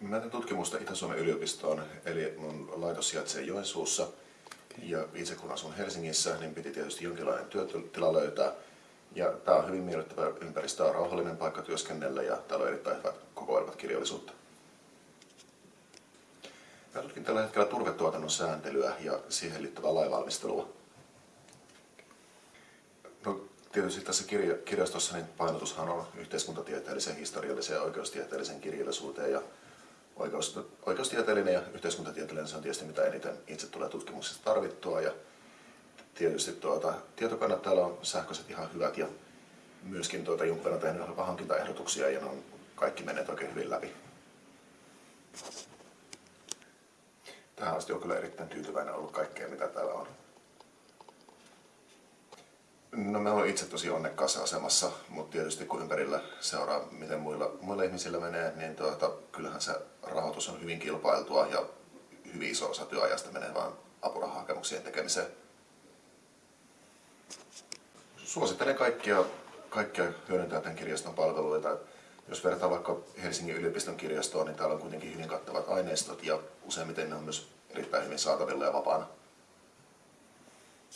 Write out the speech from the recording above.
Mä teen tutkimusta Itä-Suomen yliopistoon, eli mun laitos sijaitsee Joensuussa. Ja itse kun asun Helsingissä, niin piti tietysti jonkinlainen työtila löytää. Ja tää on hyvin miellyttävä ympäristö, on rauhallinen paikka työskennellä ja täällä on erittäin hyvät kokoelmat kirjallisuutta. Mä tutkin tällä hetkellä turvetuotannon sääntelyä ja siihen liittyvää lainvalmistelua. No, tietysti tässä kirja, kirjastossa niin painotushan on yhteiskuntatieteellisen, historiallisen ja oikeustieteellisen kirjallisuuteen ja oikeus, oikeustieteellinen ja yhteiskuntatieteellinen se on tietysti mitä eniten itse tulee tutkimuksesta tarvittua ja tietysti tuota, tietokannat täällä on sähköiset ihan hyvät ja myöskin tuota, jonkun verran tehnyt hankintaehdotuksia ja ne on kaikki menneet oikein hyvin läpi. Tähän asti on kyllä erittäin tyytyväinen ollut kaikkea mitä täällä on. No me ollaan itse tosi onnekkaassa asemassa, mutta tietysti kun ympärillä seuraa, miten muilla, muilla ihmisillä menee, niin tuota, kyllähän se rahoitus on hyvin kilpailtua ja hyvin iso osa työajasta menee vain apurahahakemuksien tekemiseen. Suosittelen kaikkia, kaikkia hyödyntää tämän kirjaston palveluita. Jos vertaa vaikka Helsingin yliopiston kirjastoon, niin täällä on kuitenkin hyvin kattavat aineistot ja useimmiten ne on myös erittäin hyvin saatavilla ja vapaana.